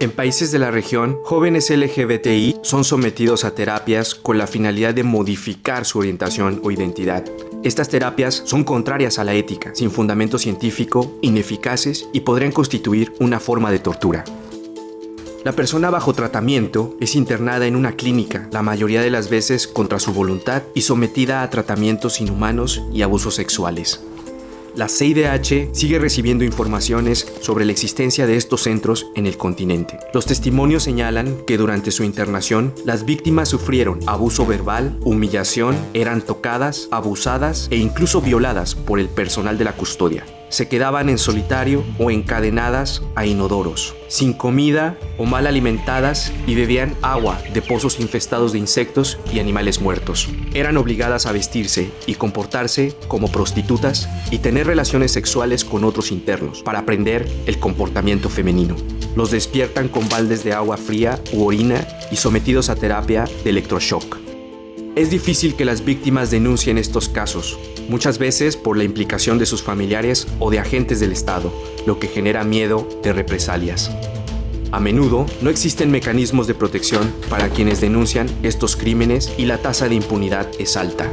En países de la región, jóvenes LGBTI son sometidos a terapias con la finalidad de modificar su orientación o identidad. Estas terapias son contrarias a la ética, sin fundamento científico, ineficaces y podrían constituir una forma de tortura. La persona bajo tratamiento es internada en una clínica, la mayoría de las veces contra su voluntad y sometida a tratamientos inhumanos y abusos sexuales. La CIDH sigue recibiendo informaciones sobre la existencia de estos centros en el continente. Los testimonios señalan que durante su internación, las víctimas sufrieron abuso verbal, humillación, eran tocadas, abusadas e incluso violadas por el personal de la custodia se quedaban en solitario o encadenadas a inodoros, sin comida o mal alimentadas y bebían agua de pozos infestados de insectos y animales muertos. Eran obligadas a vestirse y comportarse como prostitutas y tener relaciones sexuales con otros internos para aprender el comportamiento femenino. Los despiertan con baldes de agua fría u orina y sometidos a terapia de electroshock. Es difícil que las víctimas denuncien estos casos, muchas veces por la implicación de sus familiares o de agentes del Estado, lo que genera miedo de represalias. A menudo no existen mecanismos de protección para quienes denuncian estos crímenes y la tasa de impunidad es alta.